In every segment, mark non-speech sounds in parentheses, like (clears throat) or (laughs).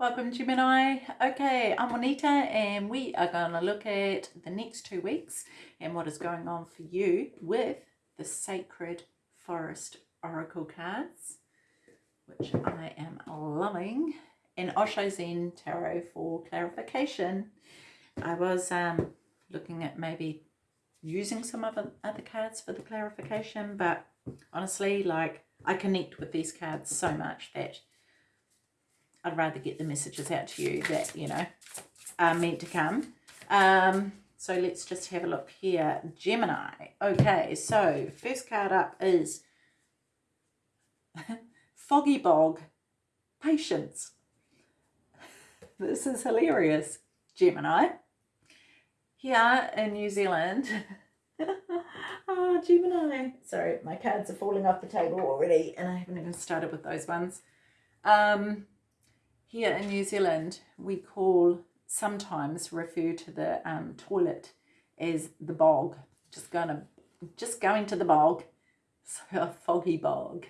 Welcome Gemini. Okay, I'm Juanita and we are going to look at the next two weeks and what is going on for you with the Sacred Forest Oracle cards, which I am loving, and Osho Zen Tarot for clarification. I was um, looking at maybe using some other, other cards for the clarification, but honestly, like, I connect with these cards so much that I'd rather get the messages out to you that, you know, are meant to come. Um, so let's just have a look here. Gemini. Okay, so first card up is (laughs) Foggy Bog. Patience. (laughs) This is hilarious. Gemini. Here in New Zealand. oh, (laughs) Gemini. Sorry, my cards are falling off the table already and I haven't even started with those ones. Um, here in New Zealand, we call, sometimes refer to the um, toilet as the bog. Just going to, just going to the bog. (laughs) So a foggy bog.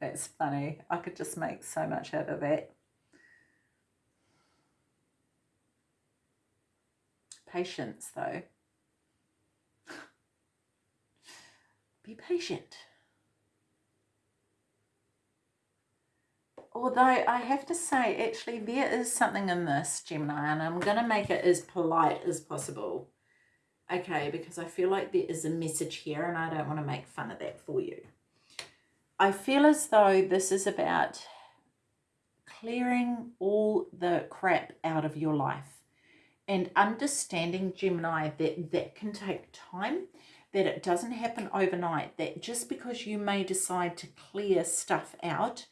That's funny. I could just make so much out of that. Patience, though. (laughs) Be patient. Although I have to say, actually, there is something in this, Gemini, and I'm going to make it as polite as possible. Okay, because I feel like there is a message here, and I don't want to make fun of that for you. I feel as though this is about clearing all the crap out of your life and understanding, Gemini, that that can take time, that it doesn't happen overnight, that just because you may decide to clear stuff out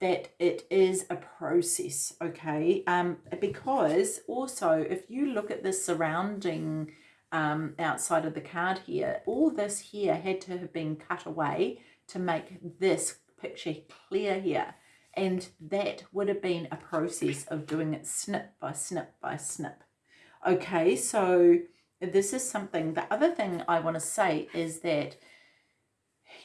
that it is a process, okay? Um, because also, if you look at the surrounding um, outside of the card here, all this here had to have been cut away to make this picture clear here. And that would have been a process of doing it snip by snip by snip. Okay, so this is something, the other thing I want to say is that,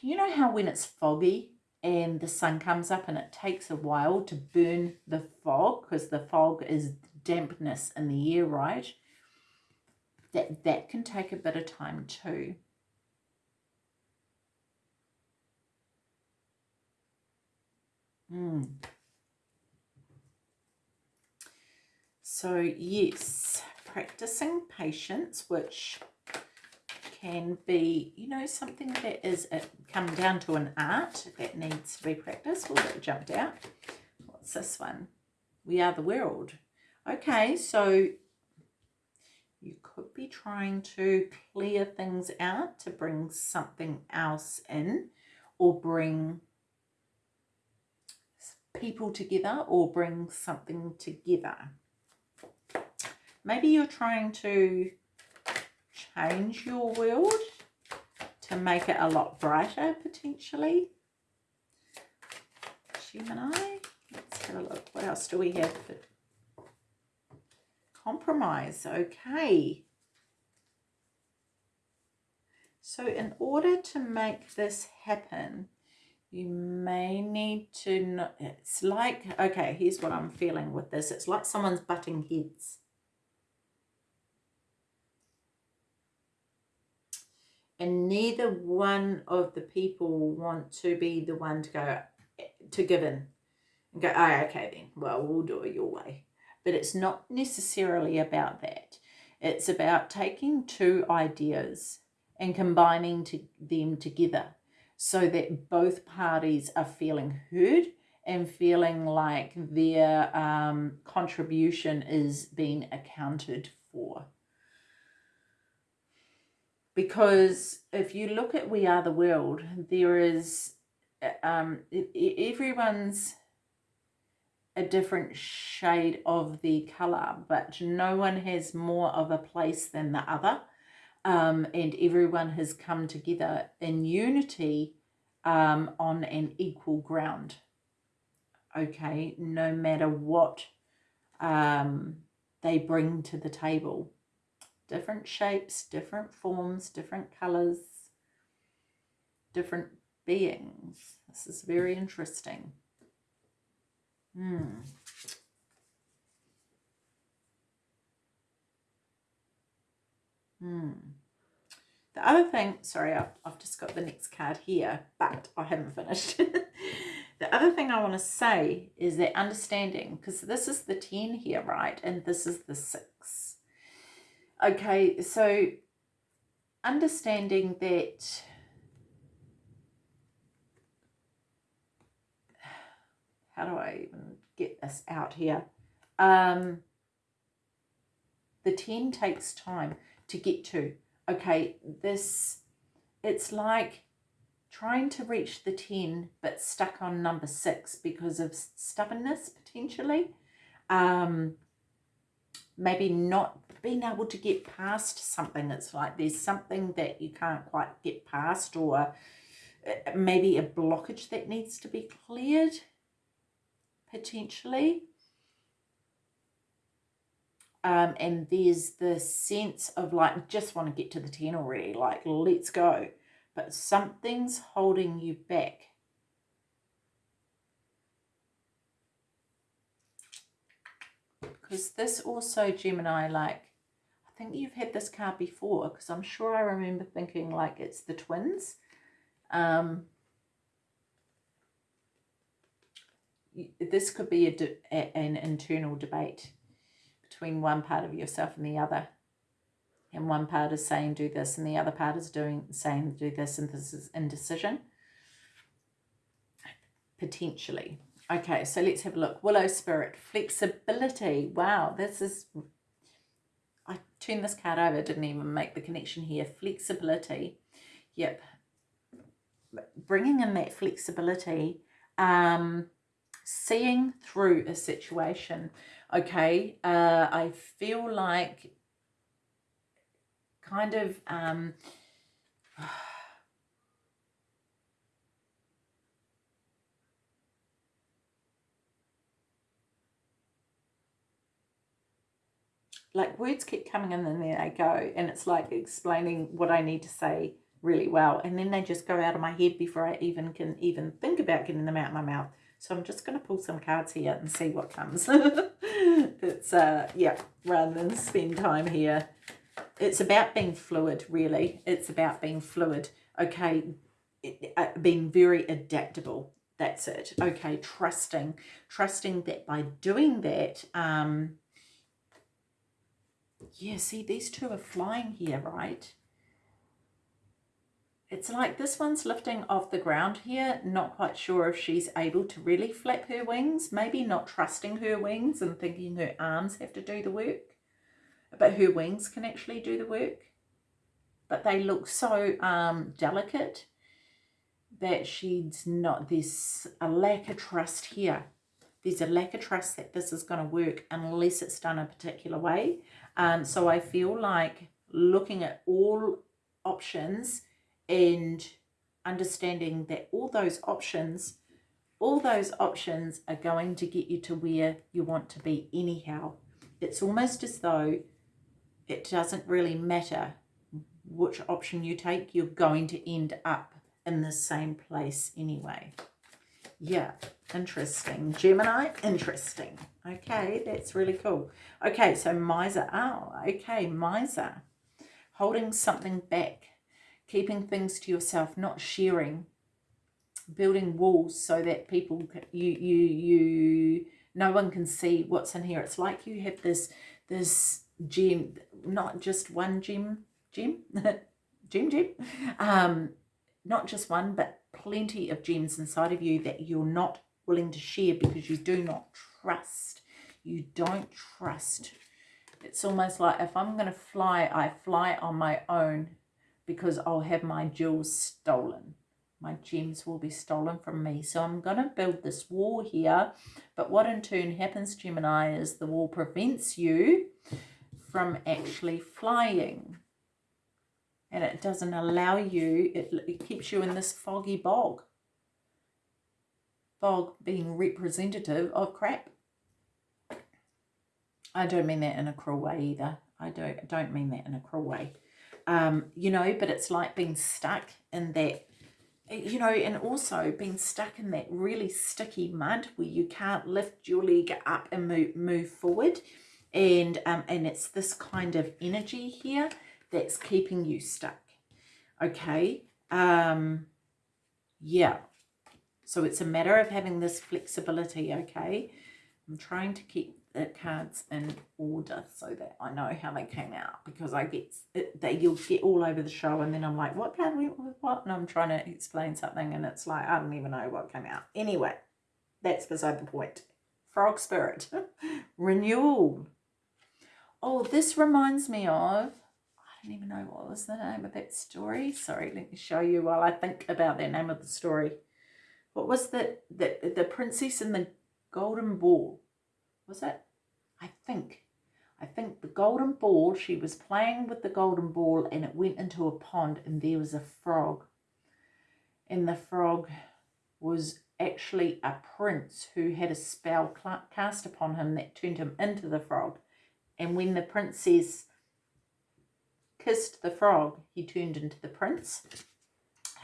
you know how when it's foggy, and the sun comes up and it takes a while to burn the fog because the fog is dampness in the air, right? That, that can take a bit of time too. Mm. So yes, practicing patience, which can be, you know, something that is a, come down to an art that needs to be practiced. Oh, that jumped out. What's this one? We are the world. Okay, so you could be trying to clear things out to bring something else in or bring people together or bring something together. Maybe you're trying to change your world to make it a lot brighter potentially. Gemini, let's have a look. What else do we have? Compromise, okay. So in order to make this happen, you may need to, it's like, okay, here's what I'm feeling with this. It's like someone's butting heads. And neither one of the people want to be the one to go to give in and go oh okay then well we'll do it your way. But it's not necessarily about that. It's about taking two ideas and combining to them together so that both parties are feeling heard and feeling like their um, contribution is being accounted for because if you look at We Are the World, there is, um, everyone's a different shade of the colour, but no one has more of a place than the other. Um, and everyone has come together in unity um, on an equal ground. Okay, no matter what um, they bring to the table different shapes, different forms, different colors, different beings. This is very interesting. Hmm. Hmm. The other thing, sorry, I've, I've just got the next card here, but I haven't finished. (laughs) the other thing I want to say is that understanding, because this is the 10 here, right? And this is the 6. Okay, so understanding that (sighs) how do I even get this out here? Um, the 10 takes time to get to. Okay, this, it's like trying to reach the 10 but stuck on number 6 because of stubbornness potentially. Um, maybe not being able to get past something. It's like there's something that you can't quite get past or uh, maybe a blockage that needs to be cleared potentially. Um, and there's the sense of like, just want to get to the 10 already, like, let's go. But something's holding you back. Because this also, Gemini, like, think you've had this card before, because I'm sure I remember thinking like it's the twins. Um, this could be a, a, an internal debate between one part of yourself and the other. And one part is saying do this and the other part is doing saying do this and this is indecision. Potentially. Okay, so let's have a look. Willow Spirit, flexibility. Wow, this is... I turned this card over, didn't even make the connection here. Flexibility. Yep. Bringing in that flexibility. Um, seeing through a situation. Okay, uh, I feel like kind of um, like words keep coming in and there they go and it's like explaining what I need to say really well and then they just go out of my head before I even can even think about getting them out of my mouth so I'm just going to pull some cards here and see what comes. (laughs) it's, uh, yeah, rather than spend time here. It's about being fluid, really. It's about being fluid. Okay, it, uh, being very adaptable. That's it. Okay, trusting. Trusting that by doing that, um, yeah, see, these two are flying here, right? It's like this one's lifting off the ground here. Not quite sure if she's able to really flap her wings. Maybe not trusting her wings and thinking her arms have to do the work. But her wings can actually do the work. But they look so um, delicate that she's not, there's a lack of trust here. There's a lack of trust that this is going to work unless it's done a particular way. So I feel like looking at all options and understanding that all those options all those options are going to get you to where you want to be anyhow. It's almost as though it doesn't really matter which option you take you're going to end up in the same place anyway. Yeah interesting. Gemini interesting okay that's really cool. Okay so miser oh okay miser. Holding something back keeping things to yourself, not sharing, building walls so that people, you, you, you, no one can see what's in here. It's like you have this, this gem, not just one gem, gem, gem, gem, um, not just one, but plenty of gems inside of you that you're not willing to share because you do not trust. You don't trust. It's almost like if I'm going to fly, I fly on my own because I'll have my jewels stolen. My gems will be stolen from me. So I'm going to build this wall here. But what in turn happens, Gemini, is the wall prevents you from actually flying. And it doesn't allow you, it, it keeps you in this foggy bog. Bog being representative of crap. I don't mean that in a cruel way either. I don't, don't mean that in a cruel way um, you know, but it's like being stuck in that you know, and also being stuck in that really sticky mud where you can't lift your leg up and move, move forward. And, um, and it's this kind of energy here that's keeping you stuck. Okay. Um, yeah. So it's a matter of having this flexibility. Okay. I'm trying to keep the cards in order so that I know how they came out because I get that you'll get all over the show and then I'm like what card went with what? And I'm trying to explain something and it's like I don't even know what came out. Anyway that's beside the point. Frog spirit. (laughs) Renewal. Oh this reminds me of I don't even know what was the name of that story. Sorry let me show you while I think about the name of the story. What was the the, the princess and the golden ball was it? I think. I think the golden ball, she was playing with the golden ball and it went into a pond and there was a frog. And the frog was actually a prince who had a spell cast upon him that turned him into the frog. And when the princess kissed the frog, he turned into the prince.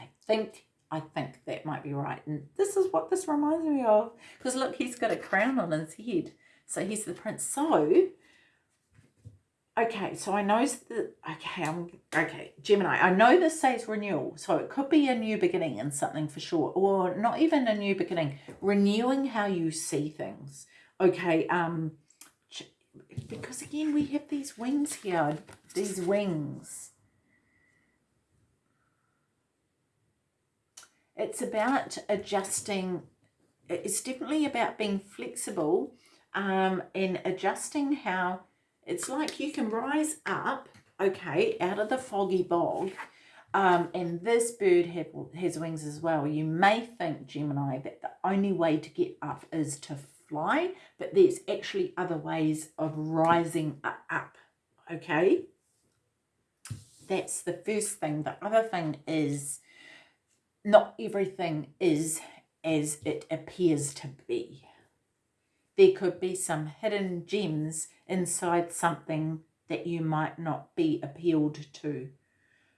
I think I think that might be right. And this is what this reminds me of. Because look, he's got a crown on his head. So he's the prince. So, okay, so I know that, okay, I'm, okay, Gemini, I know this says renewal. So it could be a new beginning in something for sure. Or not even a new beginning. Renewing how you see things. Okay, um, because again, we have these wings here. These wings. It's about adjusting. It's definitely about being flexible um, and adjusting how it's like you can rise up, okay, out of the foggy bog. Um, and this bird has wings as well. You may think, Gemini, that the only way to get up is to fly, but there's actually other ways of rising up, okay? That's the first thing. The other thing is not everything is as it appears to be there could be some hidden gems inside something that you might not be appealed to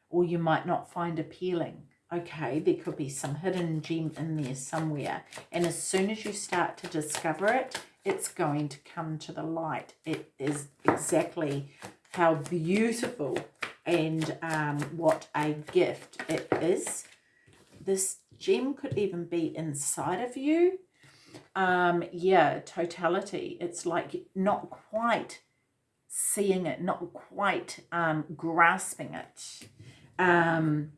or you might not find appealing. Okay, there could be some hidden gem in there somewhere. And as soon as you start to discover it, it's going to come to the light. It is exactly how beautiful and um, what a gift it is. This gem could even be inside of you um, yeah, totality. It's like not quite seeing it, not quite um, grasping it. Um,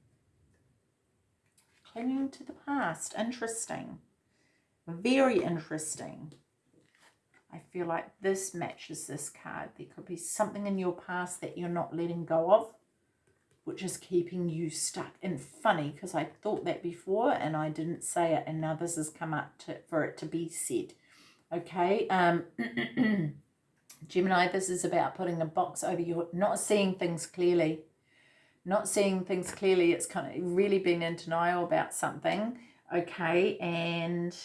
clinging to the past. Interesting. Very interesting. I feel like this matches this card. There could be something in your past that you're not letting go of which is keeping you stuck. And funny, because I thought that before and I didn't say it, and now this has come up to, for it to be said. Okay, um, (clears throat) Gemini, this is about putting a box over your, not seeing things clearly. Not seeing things clearly, it's kind of really being in denial about something. Okay, and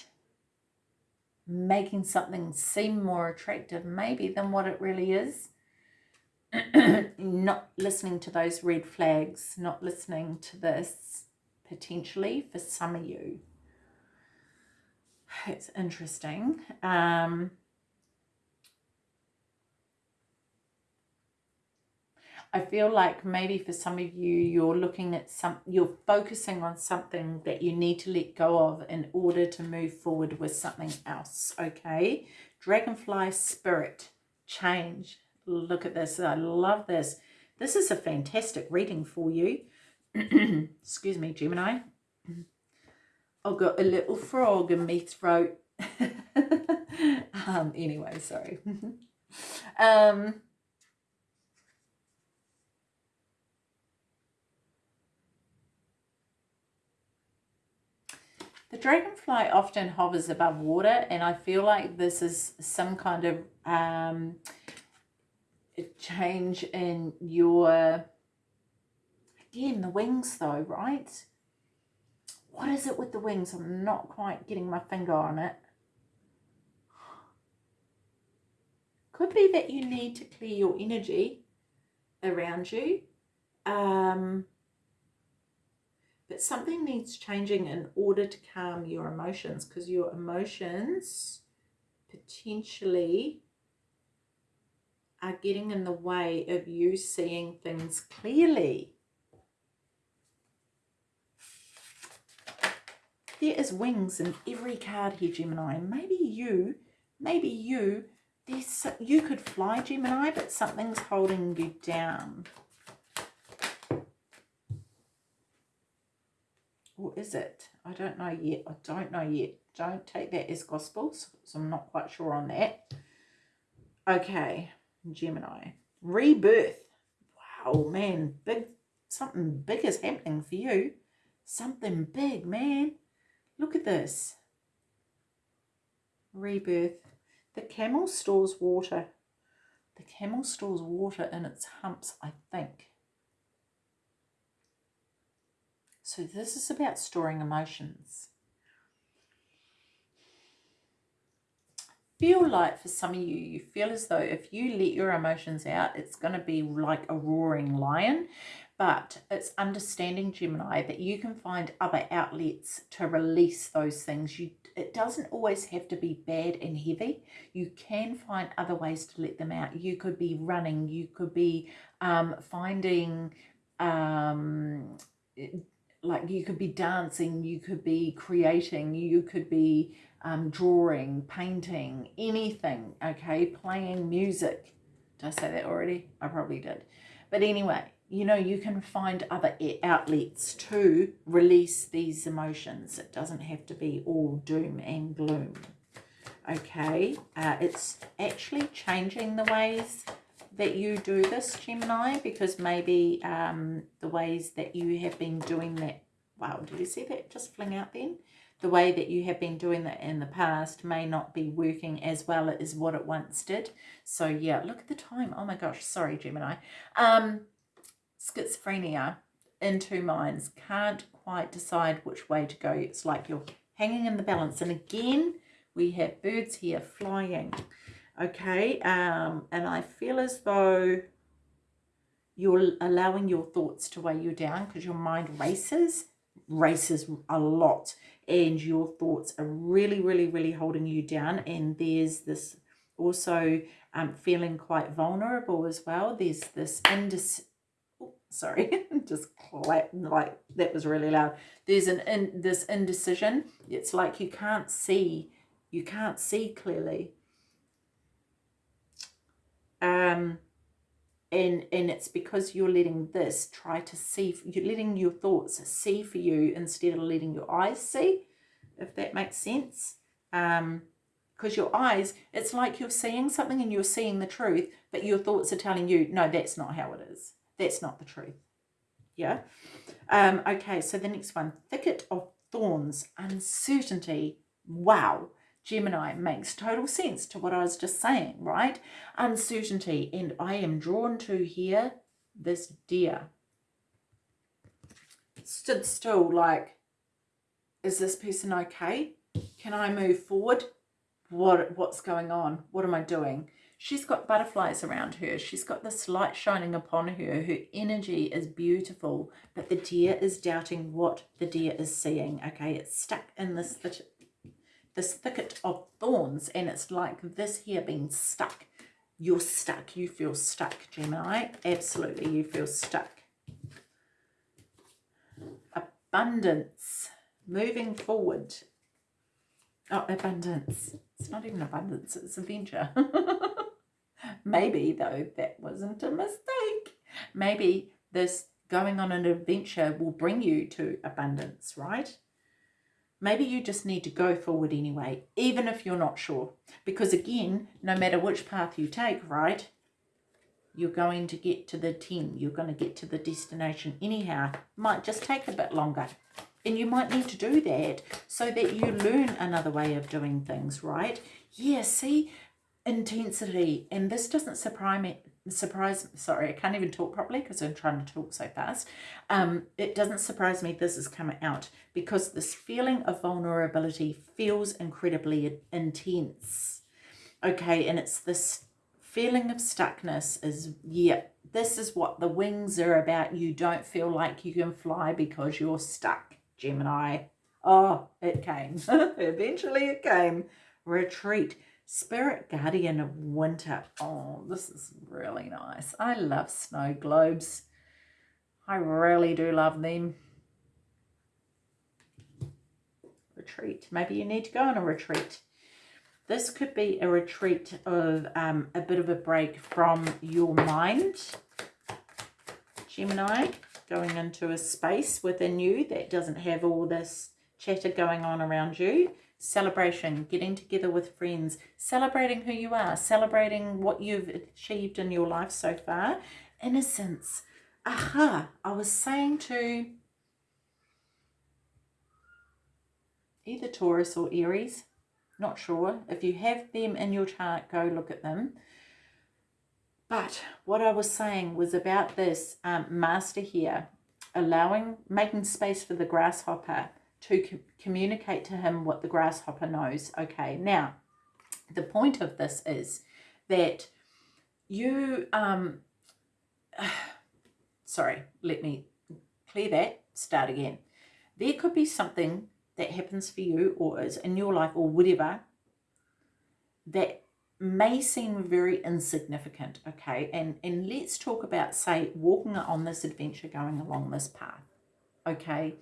making something seem more attractive maybe than what it really is (clears throat) not listening to those red flags, not listening to this potentially for some of you. (sighs) It's interesting. Um, I feel like maybe for some of you, you're looking at some, you're focusing on something that you need to let go of in order to move forward with something else, okay? Dragonfly spirit, change, look at this. I love this. This is a fantastic reading for you. (clears throat) Excuse me, Gemini. I've got a little frog in my throat. (laughs) um, anyway, sorry. (laughs) um, The dragonfly often hovers above water and I feel like this is some kind of um, change in your, again, the wings though, right? What is it with the wings? I'm not quite getting my finger on it. Could be that you need to clear your energy around you. Um, But something needs changing in order to calm your emotions because your emotions potentially are getting in the way of you seeing things clearly. There is wings in every card here, Gemini. Maybe you, maybe you, there's, you could fly, Gemini, but something's holding you down. Or is it? I don't know yet. I don't know yet. Don't take that as gospel, so I'm not quite sure on that. Okay, Gemini. Rebirth. Wow, man. Big, something big is happening for you. Something big, man. Look at this. Rebirth. The camel stores water. The camel stores water in its humps, I think. So this is about storing emotions. Feel like for some of you, you feel as though if you let your emotions out, it's going to be like a roaring lion but it's understanding Gemini that you can find other outlets to release those things. You it doesn't always have to be bad and heavy. You can find other ways to let them out. You could be running. You could be um, finding um, like you could be dancing. You could be creating. You could be um, drawing, painting, anything. Okay, playing music. Did I say that already? I probably did. But anyway, you know, you can find other outlets to release these emotions. It doesn't have to be all doom and gloom. Okay, uh, it's actually changing the ways that you do this, Gemini, because maybe um, the ways that you have been doing that, wow, did you see that just fling out then? The way that you have been doing that in the past may not be working as well as what it once did. So yeah, look at the time. Oh my gosh, sorry, Gemini. Um, schizophrenia in two minds, can't quite decide which way to go. It's like you're hanging in the balance. And again, we have birds here flying. Okay, um, and I feel as though you're allowing your thoughts to weigh you down because your mind races, races a lot. And your thoughts are really, really, really holding you down. And there's this also um, feeling quite vulnerable as well. There's this indis sorry, (laughs) just clap, like that was really loud. There's an in this indecision. It's like you can't see, you can't see clearly. Um, and and it's because you're letting this try to see, you're letting your thoughts see for you instead of letting your eyes see, if that makes sense. Um, because your eyes, it's like you're seeing something and you're seeing the truth, but your thoughts are telling you, no, that's not how it is. That's not the truth. Yeah. Um, okay, so the next one, thicket of thorns, uncertainty. Wow. Gemini makes total sense to what I was just saying, right? Uncertainty. And I am drawn to here this deer. Stood still like, is this person okay? Can I move forward? What What's going on? What am I doing? She's got butterflies around her. She's got this light shining upon her. Her energy is beautiful, but the deer is doubting what the deer is seeing. Okay, it's stuck in this, this thicket of thorns, and it's like this here being stuck. You're stuck. You feel stuck, Gemini. Absolutely, you feel stuck. Abundance. Moving forward. Oh, abundance. It's not even abundance, it's adventure. (laughs) Maybe, though, that wasn't a mistake. Maybe this going on an adventure will bring you to abundance, right? Maybe you just need to go forward anyway, even if you're not sure. Because again, no matter which path you take, right, you're going to get to the 10. You're going to get to the destination anyhow. Might just take a bit longer. And you might need to do that so that you learn another way of doing things, right? Yeah, see, intensity and this doesn't surprise me surprise sorry i can't even talk properly because i'm trying to talk so fast um it doesn't surprise me this is coming out because this feeling of vulnerability feels incredibly intense okay and it's this feeling of stuckness is, yeah, this is what the wings are about. You don't feel like you can fly because you're stuck, Gemini. Oh, it came. (laughs) Eventually it came. Retreat. Spirit Guardian of Winter. Oh, this is really nice. I love snow globes. I really do love them. Retreat. Maybe you need to go on a retreat. This could be a retreat of um, a bit of a break from your mind. Gemini, going into a space within you that doesn't have all this chatter going on around you. Celebration, getting together with friends, celebrating who you are, celebrating what you've achieved in your life so far. Innocence. Aha, I was saying to either Taurus or Aries, not sure. If you have them in your chart, go look at them. But what I was saying was about this um, master here, allowing, making space for the grasshopper to co communicate to him what the grasshopper knows. Okay, now, the point of this is that you, um, (sighs) sorry, let me clear that, start again. There could be something that happens for you or is in your life or whatever that may seem very insignificant, okay? And, and let's talk about, say, walking on this adventure, going along this path, okay?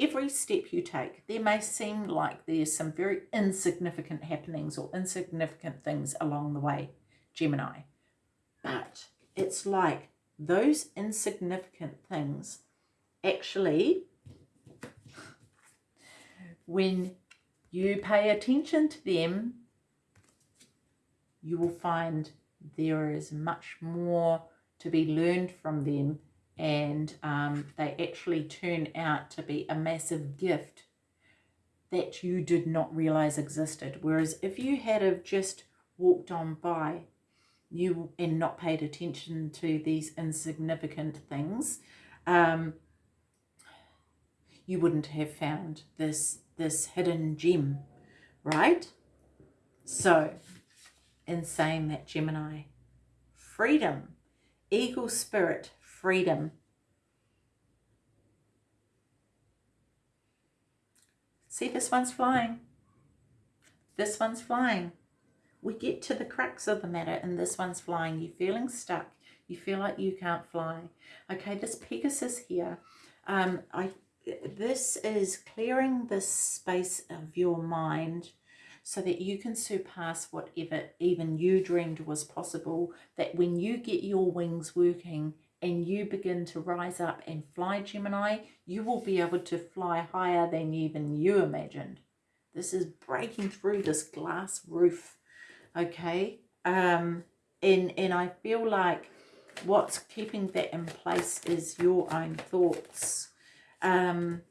Every step you take, there may seem like there's some very insignificant happenings or insignificant things along the way, Gemini. But it's like those insignificant things actually when you pay attention to them, you will find there is much more to be learned from them and um, they actually turn out to be a massive gift that you did not realize existed. Whereas if you had have just walked on by you and not paid attention to these insignificant things, um, you wouldn't have found this this hidden gem, right? So, in saying that, Gemini, freedom, eagle spirit, freedom. See, this one's flying. This one's flying. We get to the crux of the matter and this one's flying. You're feeling stuck. You feel like you can't fly. Okay, this Pegasus here, um, I this is clearing the space of your mind so that you can surpass whatever even you dreamed was possible, that when you get your wings working and you begin to rise up and fly Gemini, you will be able to fly higher than even you imagined. This is breaking through this glass roof, okay? Um, and, and I feel like what's keeping that in place is your own thoughts um,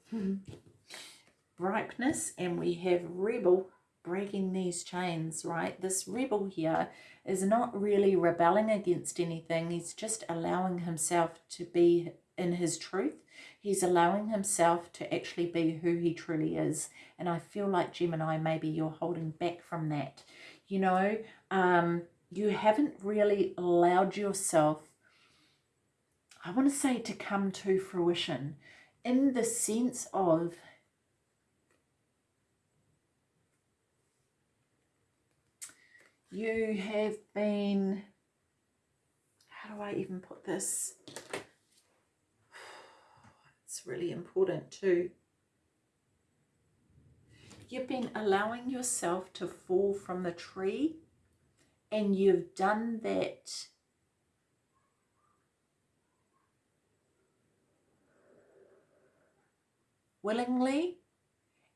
ripeness and we have rebel breaking these chains, right? This rebel here is not really rebelling against anything. He's just allowing himself to be in his truth. He's allowing himself to actually be who he truly is. And I feel like Gemini, maybe you're holding back from that. You know, um, you haven't really allowed yourself, I want to say, to come to fruition in the sense of you have been, how do I even put this? (sighs) It's really important too. You've been allowing yourself to fall from the tree and you've done that willingly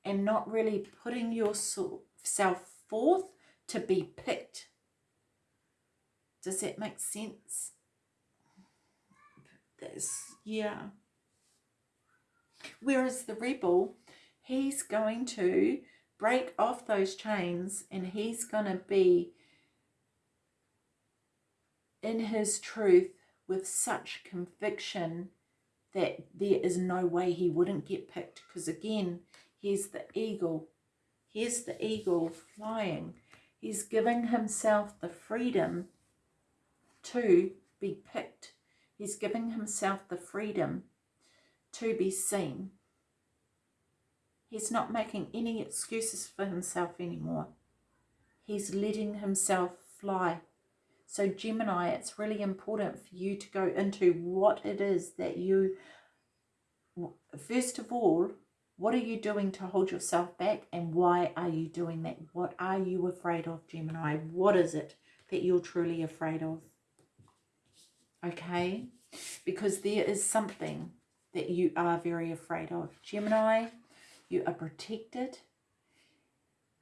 and not really putting yourself forth to be picked. Does that make sense? This, yeah. Whereas the rebel, he's going to break off those chains and he's going to be in his truth with such conviction that there is no way he wouldn't get picked because again here's the eagle here's the eagle flying he's giving himself the freedom to be picked. He's giving himself the freedom to be seen. He's not making any excuses for himself anymore. He's letting himself fly. So Gemini, it's really important for you to go into what it is that you, first of all, what are you doing to hold yourself back and why are you doing that? What are you afraid of, Gemini? What is it that you're truly afraid of? Okay? Because there is something that you are very afraid of. Gemini, you are protected.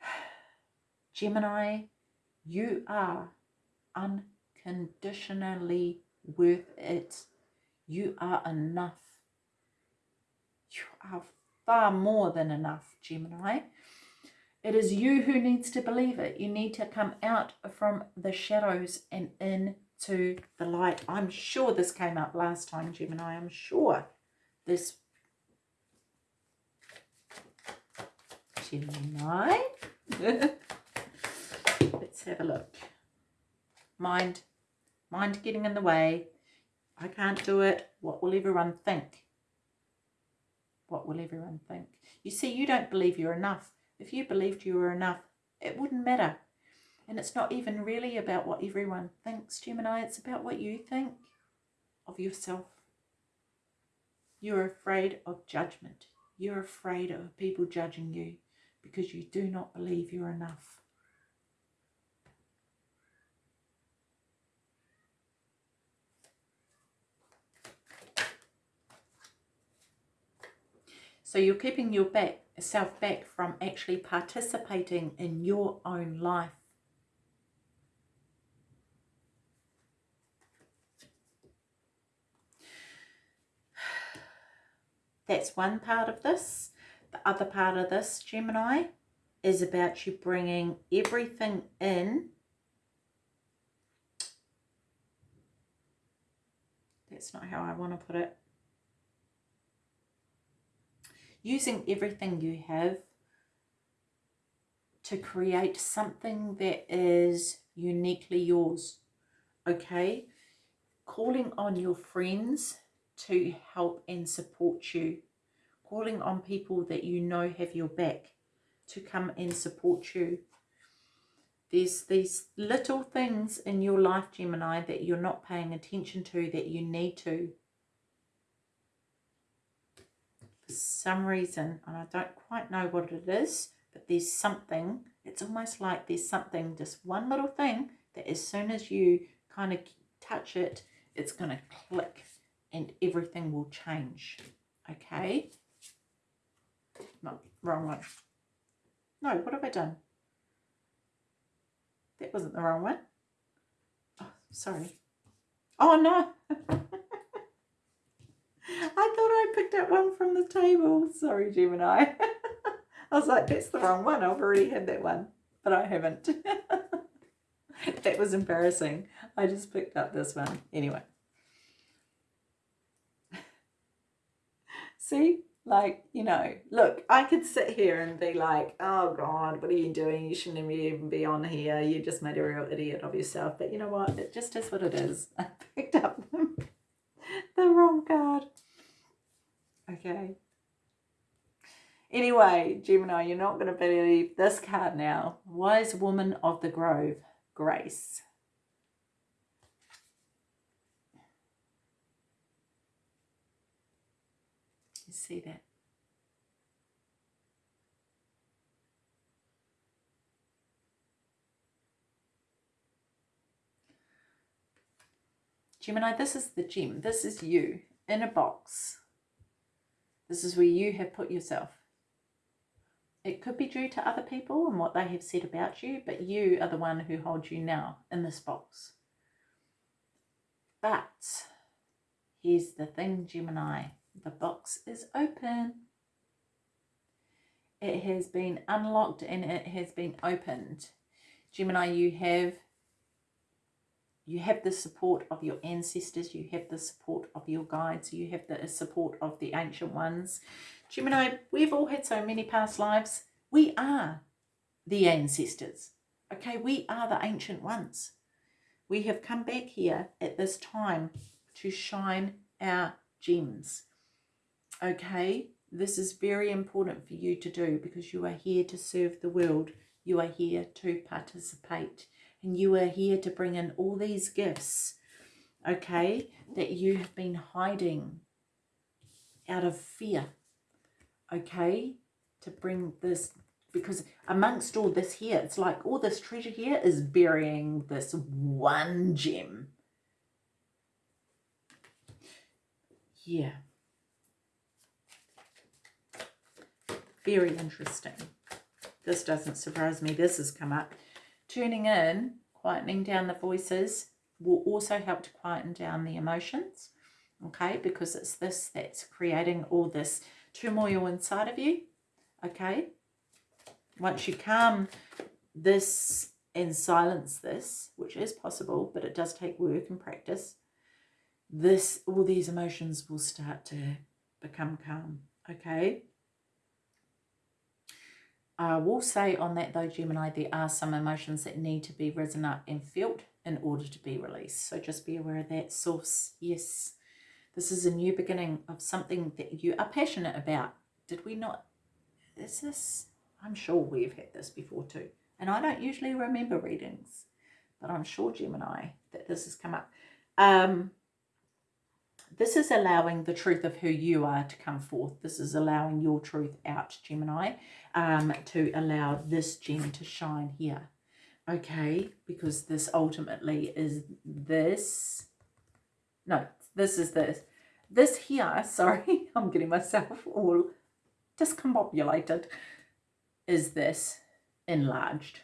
(sighs) Gemini, you are unconditionally worth it. You are enough. You are far more than enough, Gemini. It is you who needs to believe it. You need to come out from the shadows and into the light. I'm sure this came up last time, Gemini. I'm sure this Gemini. (laughs) Let's have a look. Mind, mind getting in the way. I can't do it. What will everyone think? What will everyone think? You see, you don't believe you're enough. If you believed you were enough, it wouldn't matter. And it's not even really about what everyone thinks, Gemini. It's about what you think of yourself. You're afraid of judgment. You're afraid of people judging you because you do not believe you're enough. So you're keeping your back, self back from actually participating in your own life. (sighs) That's one part of this. The other part of this, Gemini, is about you bringing everything in. That's not how I want to put it using everything you have to create something that is uniquely yours. Okay? Calling on your friends to help and support you. Calling on people that you know have your back to come and support you. There's these little things in your life, Gemini, that you're not paying attention to that you need to. Some reason, and I don't quite know what it is, but there's something, it's almost like there's something, just one little thing, that as soon as you kind of touch it, it's going to click and everything will change. Okay? No, wrong one. No, what have I done? That wasn't the wrong one. Oh, sorry. Oh, no. (laughs) I thought I picked up one from the table. Sorry, Gemini. (laughs) I was like, that's the wrong one. I've already had that one, but I haven't. (laughs) that was embarrassing. I just picked up this one. Anyway. See? Like, you know, look, I could sit here and be like, oh God, what are you doing? You shouldn't even be on here. You just made a real idiot of yourself. But you know what? It just is what it is. (laughs) I picked up the wrong card. Okay. Anyway, Gemini, you're not going to believe this card now. Wise Woman of the Grove, Grace. You see that? Gemini, this is the gem. This is you in a box. This is where you have put yourself. It could be due to other people and what they have said about you, but you are the one who holds you now in this box. But here's the thing, Gemini. The box is open. It has been unlocked and it has been opened. Gemini, you have you have the support of your ancestors, you have the support of your guides, you have the support of the ancient ones. Gemini, we've all had so many past lives. We are the ancestors. Okay, we are the ancient ones. we have come back here at this time to shine our gems. Okay, this is very important for you to do because you are here to serve the world. You are here to participate and you are here to bring in all these gifts, okay, that you have been hiding out of fear, okay, to bring this, because amongst all this here, it's like all this treasure here is burying this one gem. Yeah. Very interesting. This doesn't surprise me. This has come up. Tuning in, quietening down the voices will also help to quieten down the emotions, okay? Because it's this that's creating all this turmoil inside of you, okay? Once you calm this and silence this, which is possible, but it does take work and practice, this all these emotions will start to become calm, okay? I will say on that though, Gemini, there are some emotions that need to be risen up and felt in order to be released. So just be aware of that source. Yes, this is a new beginning of something that you are passionate about. Did we not? Is this? I'm sure we've had this before too. And I don't usually remember readings, but I'm sure Gemini that this has come up. Um, this is allowing the truth of who you are to come forth. This is allowing your truth out, Gemini, um, to allow this gem to shine here. Okay, because this ultimately is this. No, this is this. This here, (laughs) sorry, I'm getting myself all discombobulated, is this enlarged.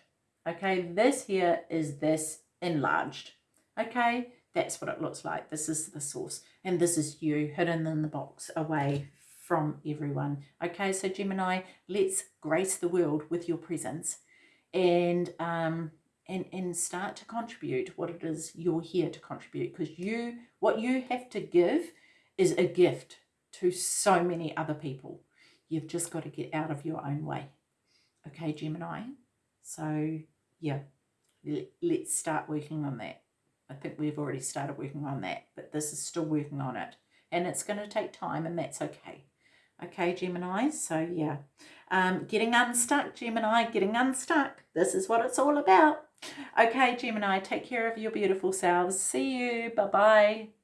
Okay, this here is this enlarged. Okay, that's what it looks like. This is the source. And this is you hidden in the box away from everyone. Okay, so Gemini, let's grace the world with your presence and um, and and start to contribute what it is you're here to contribute because you what you have to give is a gift to so many other people. You've just got to get out of your own way. Okay, Gemini. So yeah, let's start working on that. I think we've already started working on that, but this is still working on it. And it's going to take time, and that's okay. Okay, Gemini, so yeah. Um, getting unstuck, Gemini, getting unstuck. This is what it's all about. Okay, Gemini, take care of your beautiful selves. See you. Bye-bye.